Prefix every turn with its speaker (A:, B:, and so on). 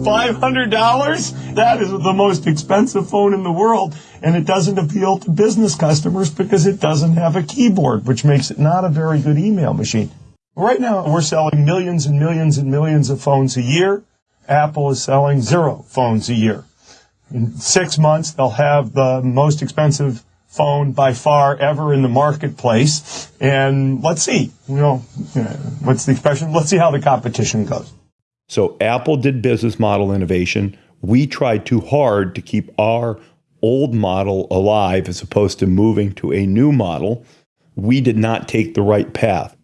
A: $500? That is the most expensive phone in the world, and it doesn't appeal to business customers because it doesn't have a keyboard, which makes it not a very good email machine. Right now, we're selling millions and millions and millions of phones a year. Apple is selling zero phones a year. In six months, they'll have the most expensive phone by far ever in the marketplace. And let's see, you know, what's the expression? Let's see how the competition goes.
B: So Apple did business model innovation. We tried too hard to keep our old model alive as opposed to moving to a new model. We did not take the right path.